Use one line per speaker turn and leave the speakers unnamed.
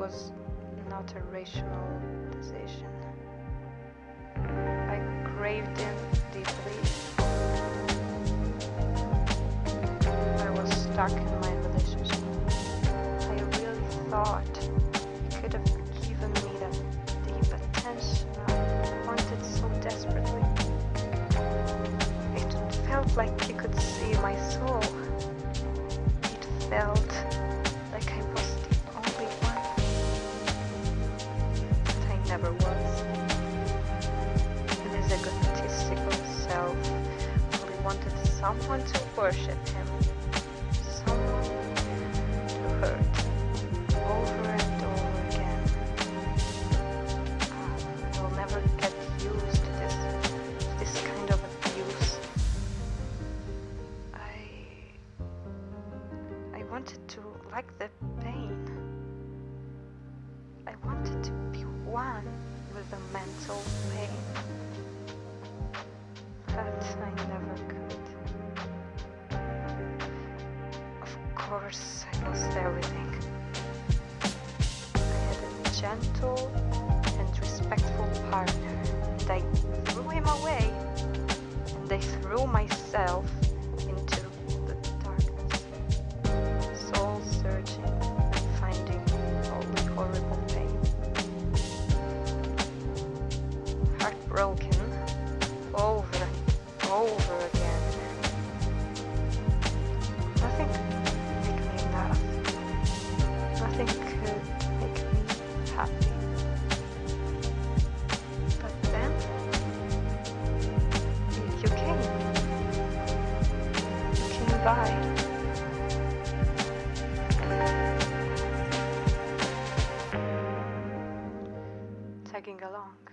was not a rational decision. I craved him deeply. I was stuck in my relationship. I really thought he could have given me that deep attention I wanted so desperately. It felt like he could see my soul. It felt never was. His egotistical self only wanted someone to worship him. Someone to hurt over and over again. Ah, I'll never get used to this this kind of abuse. I I wanted to like the pain. With the mental pain. But I never could. Of course, I lost everything. I had a gentle and respectful partner, and I threw him away, and I threw myself Heartbroken over and over again. Nothing could make me laugh. Nothing could make me happy. But then you came. You came by. Tagging along.